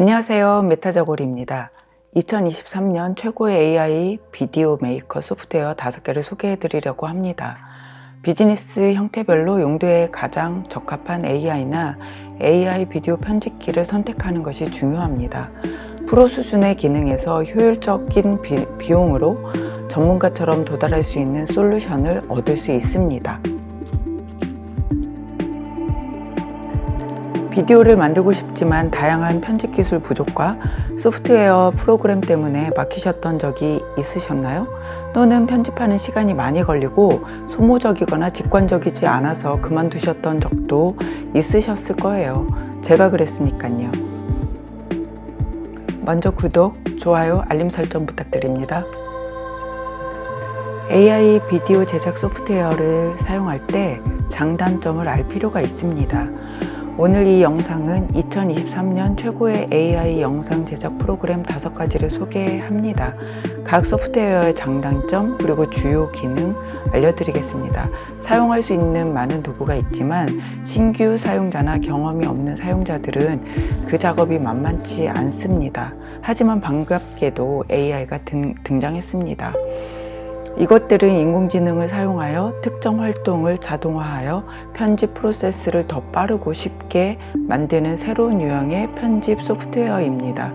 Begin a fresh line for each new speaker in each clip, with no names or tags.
안녕하세요. 메타저골입니다. 2023년 최고의 AI 비디오 메이커 소프트웨어 5개를 소개해 드리려고 합니다. 비즈니스 형태별로 용도에 가장 적합한 AI나 AI 비디오 편집기를 선택하는 것이 중요합니다. 프로 수준의 기능에서 효율적인 비, 비용으로 전문가처럼 도달할 수 있는 솔루션을 얻을 수 있습니다 비디오를 만들고 싶지만 다양한 편집 기술 부족과 소프트웨어 프로그램 때문에 막히셨던 적이 있으셨나요? 또는 편집하는 시간이 많이 걸리고 소모적이거나 직관적이지 않아서 그만두셨던 적도 있으셨을 거예요. 제가 그랬으니까요. 먼저 구독, 좋아요, 알림 설정 부탁드립니다. AI 비디오 제작 소프트웨어를 사용할 때 장단점을 알 필요가 있습니다. 오늘 이 영상은 2023년 최고의 AI 영상 제작 프로그램 5가지를 소개합니다. 각 소프트웨어의 장단점 그리고 주요 기능 알려드리겠습니다. 사용할 수 있는 많은 도구가 있지만 신규 사용자나 경험이 없는 사용자들은 그 작업이 만만치 않습니다. 하지만 반갑게도 AI가 등, 등장했습니다. 이것들은 인공지능을 사용하여 특정 활동을 자동화하여 편집 프로세스를 더 빠르고 쉽게 만드는 새로운 유형의 편집 소프트웨어입니다.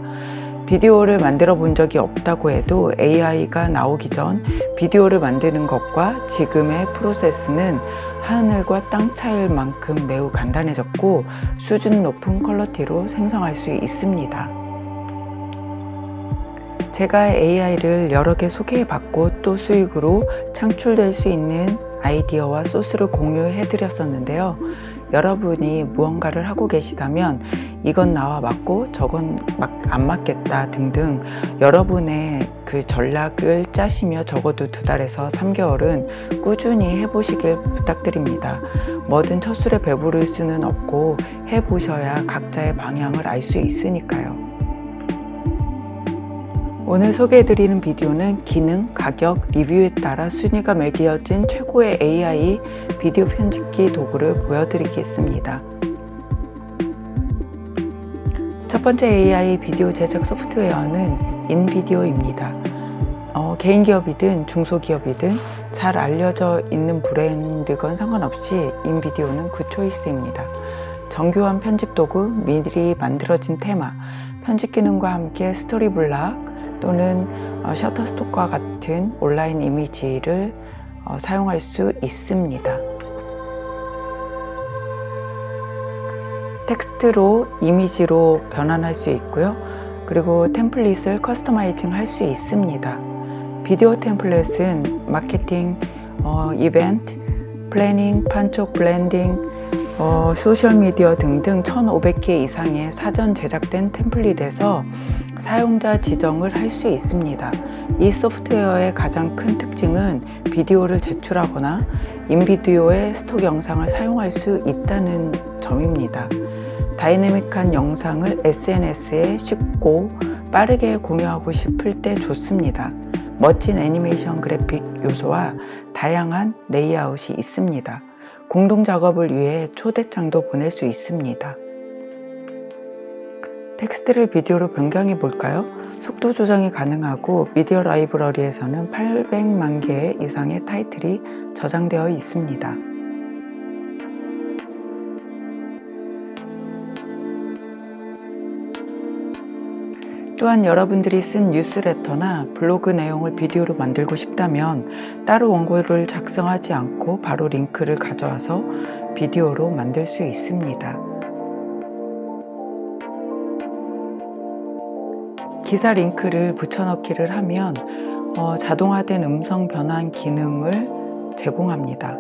비디오를 만들어 본 적이 없다고 해도 AI가 나오기 전 비디오를 만드는 것과 지금의 프로세스는 하늘과 땅 차이일 만큼 매우 간단해졌고 수준 높은 퀄러티로 생성할 수 있습니다. 제가 AI를 여러 개 소개해 봤고 또 수익으로 창출될 수 있는 아이디어와 소스를 공유해 드렸었는데요. 여러분이 무언가를 하고 계시다면 이건 나와 맞고 저건 막안 맞겠다 등등 여러분의 그 전략을 짜시며 적어도 두 달에서 3개월은 꾸준히 해보시길 부탁드립니다. 뭐든 첫 술에 배부를 수는 없고 해보셔야 각자의 방향을 알 수 있으니까요 오늘 소개해드리는 비디오는 기능, 가격, 리뷰에 따라 순위가 매겨진 최고의 AI 비디오 편집기 도구를 보여드리겠습니다. 첫 번째 AI 비디오 제작 소프트웨어는 인비디오입니다. 어, 개인 기업이든 중소기업이든 잘 알려져 있는 브랜드건 상관없이 인비디오는 그 초이스입니다. 정교한 편집 도구, 미리 만들어진 테마, 편집 기능과 함께 Storyblock, 또는 어, 셔터스톡과 같은 온라인 이미지를 어, 사용할 수 있습니다. 텍스트로 이미지로 변환할 수 있고요. 그리고 템플릿을 customizing 할 수 있습니다. 비디오 템플릿은 마케팅, 어, 이벤트, planning, 판촉, 블렌딩, 어, 소셜미디어 등등 1500개 이상의 사전 제작된 템플릿에서 사용자 지정을 할 수 있습니다. 이 소프트웨어의 가장 큰 특징은 비디오를 제출하거나 인비디오의 스톡 영상을 사용할 수 있다는 점입니다. 다이내믹한 영상을 SNS에 쉽고 빠르게 공유하고 싶을 때 좋습니다. 멋진 애니메이션 그래픽 요소와 다양한 레이아웃이 있습니다. 공동 작업을 위해 초대장도 보낼 수 있습니다. 텍스트를 비디오로 변경해 볼까요? 속도 조정이 가능하고 미디어 라이브러리에서는 800만 개 이상의 타이틀이 저장되어 있습니다. 또한 여러분들이 쓴 뉴스레터나 블로그 내용을 비디오로 만들고 싶다면 따로 원고를 작성하지 않고 바로 링크를 가져와서 비디오로 만들 수 있습니다. 기사 링크를 붙여넣기를 하면 어, 자동화된 음성 변환 기능을 제공합니다.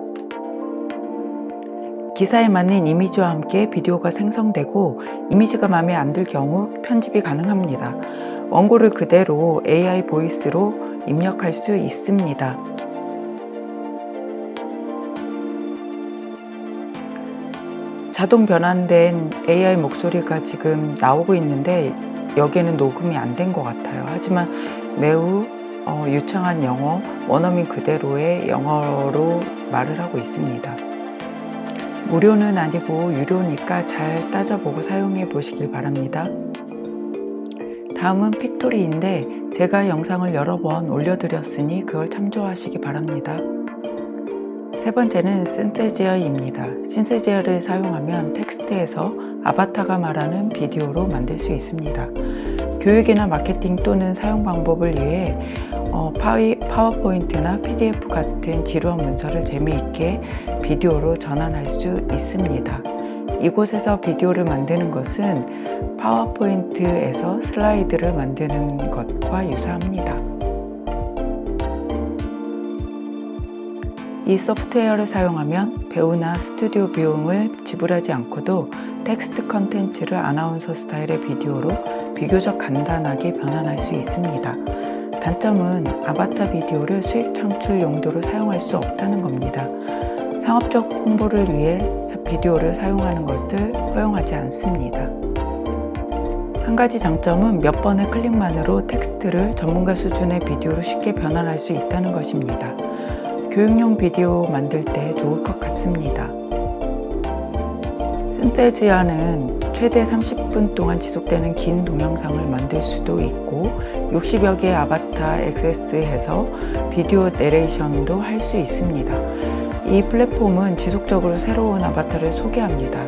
기사에 맞는 이미지와 함께 비디오가 생성되고 이미지가 마음에 안 들 경우 편집이 가능합니다. 원고를 그대로 AI 보이스로 입력할 수 있습니다. 자동 변환된 AI 목소리가 지금 나오고 있는데 여기에는 녹음이 안 된 것 같아요. 하지만 매우 어, 유창한 영어, 원어민 그대로의 영어로 말을 하고 있습니다. 무료는 아니고 유료니까 잘 따져보고 사용해 보시길 바랍니다. 다음은 픽토리인데 제가 영상을 여러 번 올려드렸으니 그걸 참조하시기 바랍니다. 세 번째는 신세지어입니다. 신세지어를 사용하면 텍스트에서 아바타가 말하는 비디오로 만들 수 있습니다. 교육이나 마케팅 또는 사용 방법을 위해 어, 파워포인트나 PDF 같은 지루한 문서를 재미있게 비디오로 전환할 수 있습니다. 이곳에서 비디오를 만드는 것은 파워포인트에서 슬라이드를 만드는 것과 유사합니다. 이 소프트웨어를 사용하면 배우나 스튜디오 비용을 지불하지 않고도 텍스트 컨텐츠를 아나운서 스타일의 비디오로 비교적 간단하게 변환할 수 있습니다. 단점은 아바타 비디오를 수익 창출 용도로 사용할 수 없다는 겁니다. 상업적 홍보를 위해 비디오를 사용하는 것을 허용하지 않습니다. 한 가지 장점은 몇 번의 클릭만으로 텍스트를 전문가 수준의 비디오로 쉽게 변환할 수 있다는 것입니다. 교육용 비디오 만들 때 좋을 것 같습니다. 신테지아는 최대 30분 동안 지속되는 긴 동영상을 만들 수도 있고 60여 개의 아바타 액세스해서 비디오 내레이션도 할 수 있습니다. 이 플랫폼은 지속적으로 새로운 아바타를 소개합니다.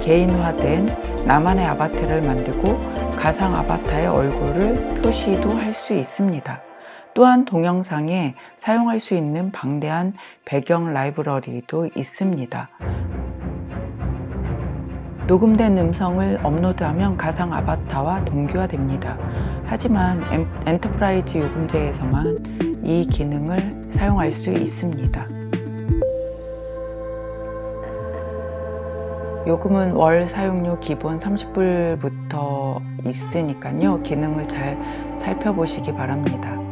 개인화된 나만의 아바타를 만들고 가상 아바타의 얼굴을 표시도 할 수 있습니다. 또한 동영상에 사용할 수 있는 방대한 배경 라이브러리도 있습니다. 녹음된 음성을 업로드하면 가상 아바타와 동기화됩니다. 하지만 enterprise 요금제에서만 이 기능을 사용할 수 있습니다. 요금은 월 사용료 기본 30불부터 있으니까요. 기능을 잘 살펴보시기 바랍니다.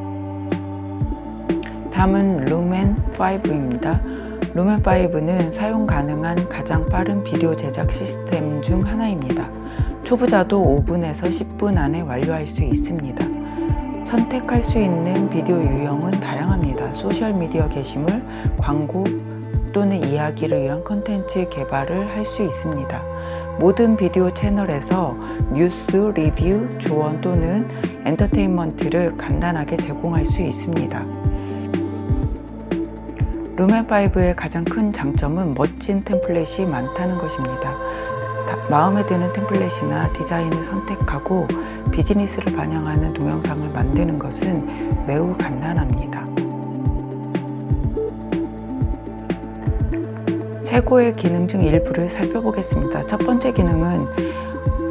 다음은 루멘5입니다. 루멘5는 사용 가능한 가장 빠른 비디오 제작 시스템 중 하나입니다. 초보자도 5분에서 10분 안에 완료할 수 있습니다. 선택할 수 있는 비디오 유형은 다양합니다. 소셜미디어 게시물, 광고 또는 이야기를 위한 컨텐츠 개발을 할 수 있습니다. 모든 비디오 채널에서 뉴스, 리뷰, 조언 또는 엔터테인먼트를 간단하게 제공할 수 있습니다. 루멘5의 가장 큰 장점은 멋진 템플릿이 많다는 것입니다. 마음에 드는 템플릿이나 디자인을 선택하고 비즈니스를 반영하는 동영상을 만드는 것은 매우 간단합니다. 최고의 기능 중 일부를 살펴보겠습니다. 첫 번째 기능은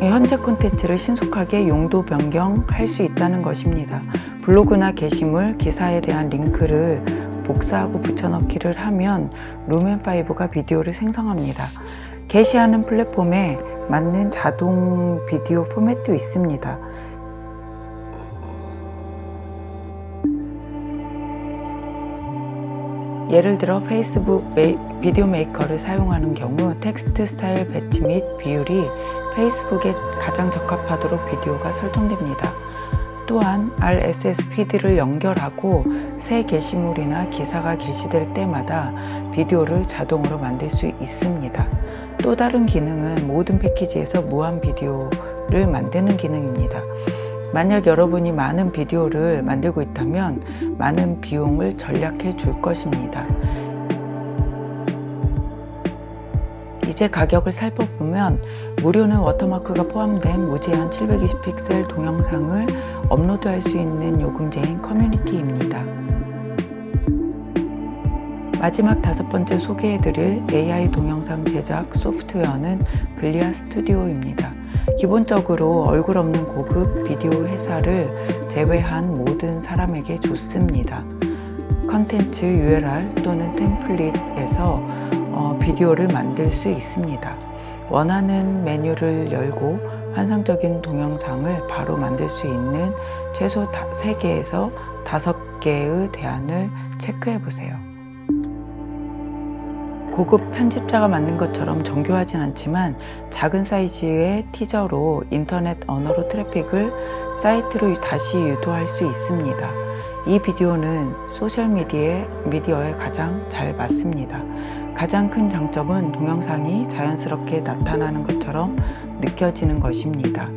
현재 콘텐츠를 신속하게 용도 변경할 수 있다는 것입니다. 블로그나 게시물, 기사에 대한 링크를 복사하고 붙여넣기를 하면 루멘5가 비디오를 생성합니다. 게시하는 플랫폼에 맞는 자동 비디오 포맷도 있습니다. 예를 들어 페이스북 메이, 비디오 메이커를 사용하는 경우 텍스트 스타일 배치 및 비율이 페이스북에 가장 적합하도록 비디오가 설정됩니다. 또한 RSS feed를 연결하고 새 게시물이나 기사가 게시될 때마다 비디오를 자동으로 만들 수 있습니다. 또 다른 기능은 모든 패키지에서 무한 비디오를 만드는 기능입니다. 만약 여러분이 많은 비디오를 만들고 있다면 많은 비용을 절약해 줄 것입니다. 이제 가격을 살펴보면 무료는 워터마크가 포함된 무제한 720픽셀 동영상을 업로드할 수 있는 요금제인 커뮤니티입니다. 마지막 다섯 번째 소개해드릴 AI 동영상 제작 소프트웨어는 글리아 스튜디오입니다. 기본적으로 얼굴 없는 고급 비디오 회사를 제외한 모든 사람에게 좋습니다. 컨텐츠 URL 또는 템플릿에서 어, 비디오를 만들 수 있습니다. 원하는 메뉴를 열고 환상적인 동영상을 바로 만들 수 있는 최소 3개에서 5개의 대안을 체크해 보세요. 고급 편집자가 만든 것처럼 정교하진 않지만 작은 사이즈의 티저로 인터넷 언어로 트래픽을 사이트로 다시 유도할 수 있습니다. 이 비디오는 소셜미디어에 가장 잘 맞습니다. 가장 큰 장점은 동영상이 자연스럽게 나타나는 것처럼 느껴지는 것입니다.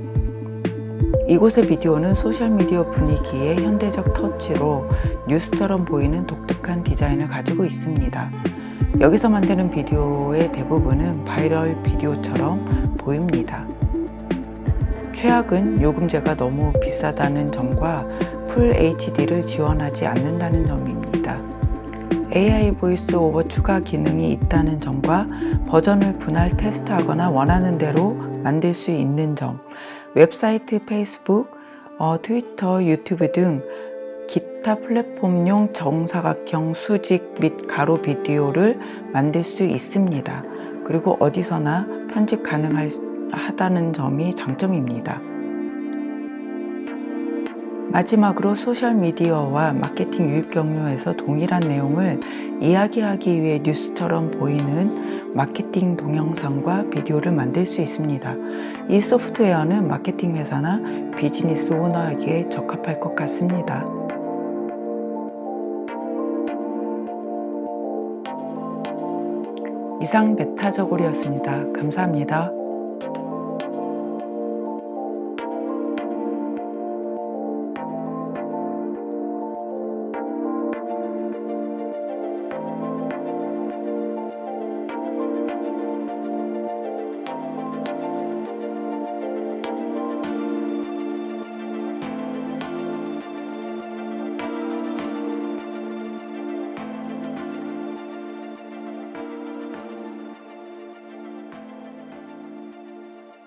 이곳의 비디오는 소셜미디어 분위기의 현대적 터치로 뉴스처럼 보이는 독특한 디자인을 가지고 있습니다. 여기서 만드는 비디오의 대부분은 바이럴 비디오처럼 보입니다. 최악은 요금제가 너무 비싸다는 점과 full HD를 지원하지 않는다는 점입니다. AI voice over 추가 기능이 있다는 점과 버전을 분할 테스트하거나 원하는 대로 만들 수 있는 점, 웹사이트, 페이스북, 어, 트위터, 유튜브 등 기타 플랫폼용 정사각형 수직 및 가로 비디오를 만들 수 있습니다. 그리고 어디서나 편집 가능하다는 점이 장점입니다. 마지막으로 소셜미디어와 마케팅 유입 경로에서 동일한 내용을 이야기하기 위해 뉴스처럼 보이는 마케팅 동영상과 비디오를 만들 수 있습니다. 이 소프트웨어는 마케팅 회사나 비즈니스 오너에게 적합할 것 같습니다. 이상 메타저골이었습니다. 감사합니다.